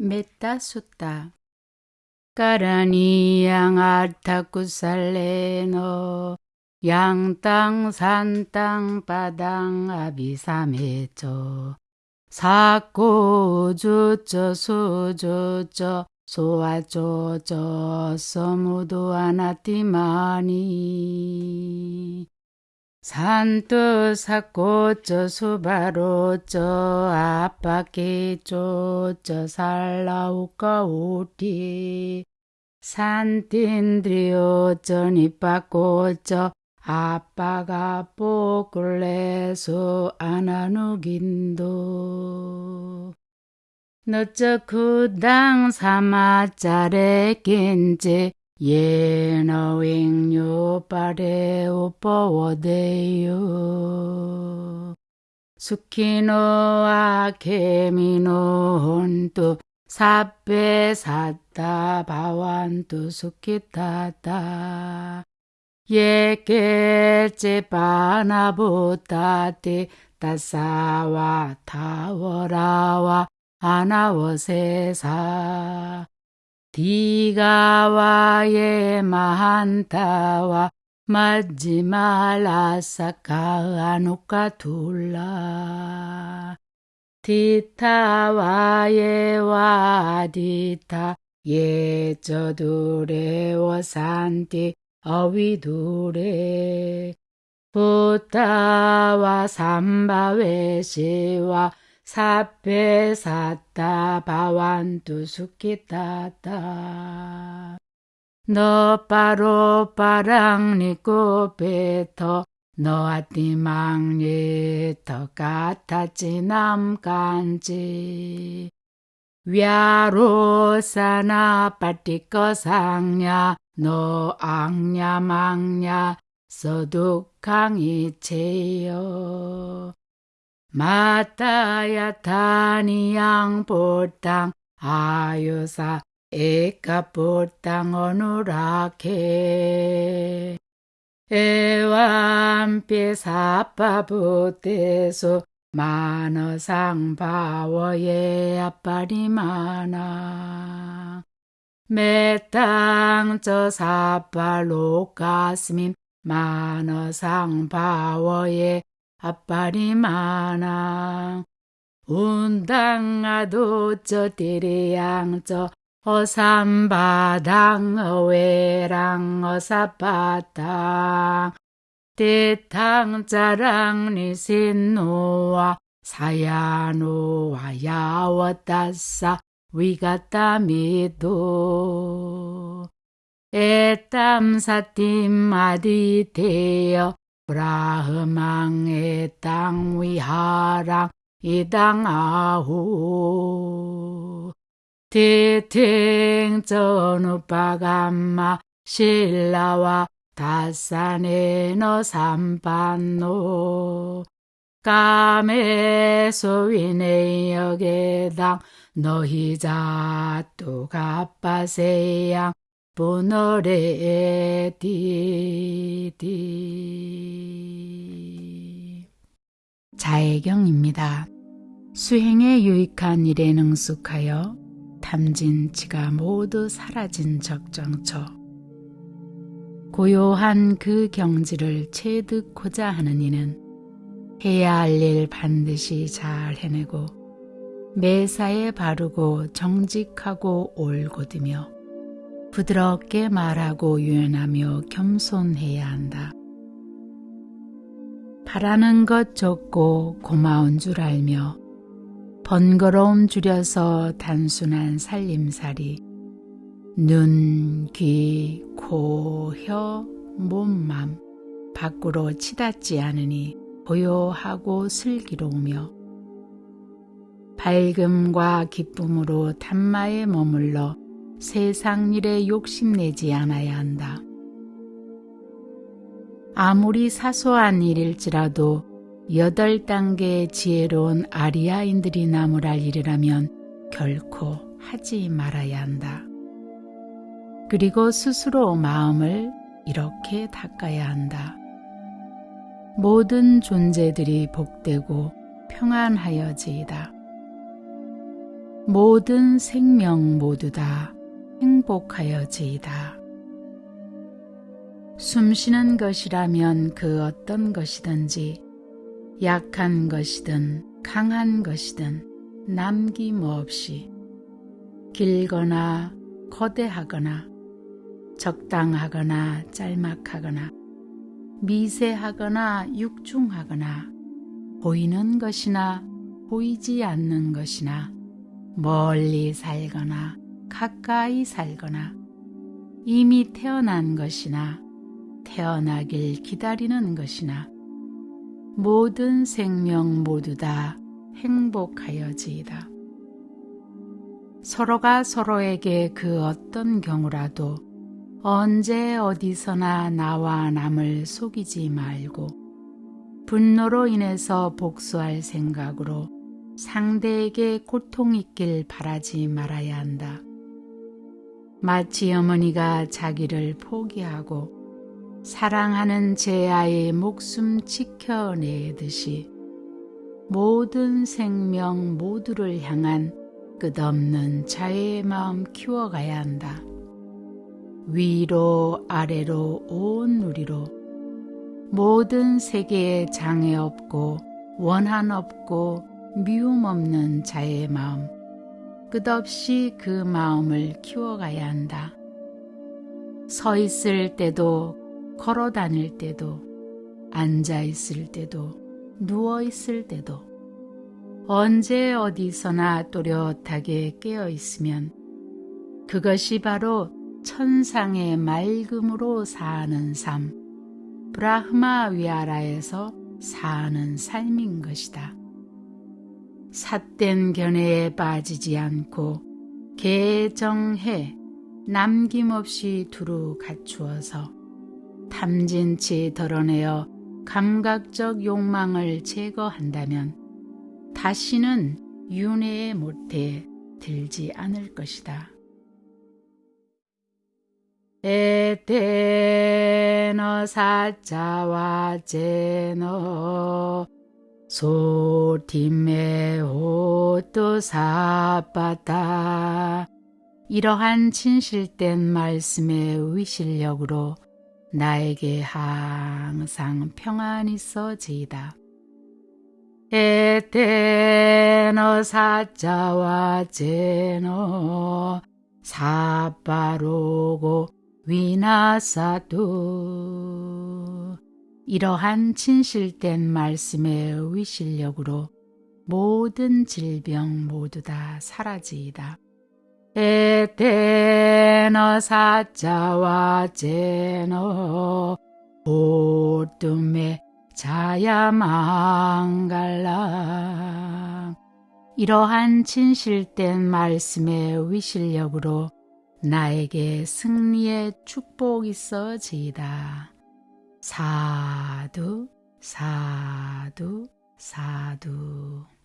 메따 숫다 까라니 양 아타쿠살레노 양땅 산땅 바당 아비사메조 사고 주쩌 수주쩌 소아조저 서무도 아나티마니 산뜻 사고쩌 수바로쩌 아빠게쪼쩌 살라우까 우티 산틴드리오쩌 니빠꼬쩌 아빠가 뽀글레소 아나누긴도. 너쩌 그당 사마짜레 겐제 예너윙요 빠레 오빠워데요 수키노아 케미노 혼또 사페 사타 바완또 수키타타. 예케제 바나보타테 따사와 타워라와 아나워세사 디가와예 마한타와 마지말라사카 아누카 둘라. 디타와예 와디타 예저두레 워 산티 어위두레. 부타와 삼바웨시와 사페 사타 바완투 수키타타 너 빠로 빠랑니고 베터 너아띠망예 더 같았지 남간지. 위아로사나 빠띠꺼상야 너 앙냐망냐 서둑강이체요 마타야 타니양 보땅 아유사 에까 보땅 어누라케. 에완피 사파부테소 마너상 바워예 아빠리 마나 메땅 저 사팔로 가스민 마너상 바워예 아빠리 마나. 운당아도 저 데레양 저 어삼바당 어웨랑 어사바당. 대탕자랑 니신노와 사야노와 야워따사 위가따미도. 에땀사팀 아디테여 브라흐망의 땅 위하랑 이당 아후. 티팅 전우빠감마 신라와 다산에 너 삼반노. 까메소위네 역에당 너희자 또 갑바세양 보너레 디디 자해경입니다. 수행에 유익한 일에 능숙하여 탐진치가 모두 사라진 적정처 고요한 그 경지를 체득고자 하는 이는 해야 할 일 반드시 잘 해내고 매사에 바르고 정직하고 올곧으며 부드럽게 말하고 유연하며 겸손해야 한다. 바라는 것 적고 고마운 줄 알며 번거로움 줄여서 단순한 살림살이 눈, 귀, 코, 혀, 몸, 맘 밖으로 치닫지 않으니 고요하고 슬기로우며 밝음과 기쁨으로 단마에 머물러 세상 일에 욕심내지 않아야 한다. 아무리 사소한 일일지라도 여덟 단계의 지혜로운 아리아인들이 나무랄 일이라면 결코 하지 말아야 한다. 그리고 스스로 마음을 이렇게 닦아야 한다. 모든 존재들이 복되고 평안하여지이다. 모든 생명 모두 다 행복하여지이다. 숨쉬는 것이라면 그 어떤 것이든지 약한 것이든 강한 것이든 남김없이 길거나 거대하거나 적당하거나 짤막하거나 미세하거나 육중하거나 보이는 것이나 보이지 않는 것이나 멀리 살거나 가까이 살거나 이미 태어난 것이나 태어나길 기다리는 것이나 모든 생명 모두 다 행복하여지이다. 서로가 서로에게 그 어떤 경우라도 언제 어디서나 나와 남을 속이지 말고 분노로 인해서 복수할 생각으로 상대에게 고통 있길 바라지 말아야 한다. 마치 어머니가 자기를 포기하고 사랑하는 제 아이의 목숨 지켜내듯이 모든 생명 모두를 향한 끝없는 자애의 마음 키워가야 한다. 위로 아래로 온 누리로 모든 세계에 장애 없고 원한 없고 미움 없는 자의 마음 끝없이 그 마음을 키워가야 한다. 서 있을 때도 걸어 다닐 때도 앉아 있을 때도 누워 있을 때도 언제 어디서나 또렷하게 깨어 있으면 그것이 바로 천상의 맑음으로 사는 삶, 브라흐마 위아라에서 사는 삶인 것이다. 삿된 견해에 빠지지 않고 개정해 남김없이 두루 갖추어서 탐진치 덜어내어 감각적 욕망을 제거한다면 다시는 윤회의 못에 들지 않을 것이다. 에테너 사자와 제너 소팀에 옷도 사빠다 이러한 진실된 말씀의 위실력으로 나에게 항상 평안이 있어지이다. 에테너 사자와 제너 사빠로고 위나사두 이러한 진실된 말씀의 위실력으로 모든 질병 모두 다 사라지이다. 에테너 사자와 제너 보뜸에 자야망갈라 이러한 진실된 말씀의 위실력으로 나에게 승리의 축복 있어지이다. 사두, 사두, 사두.